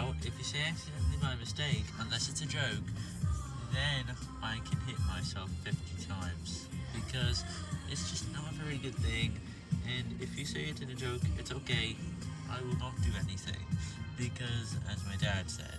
out, if you say accidentally by mistake, unless it's a joke, then I can hit myself 50 times. Because it's just not a very good thing, and if you say it in a joke, it's okay, I will not do anything. Because, as my dad said,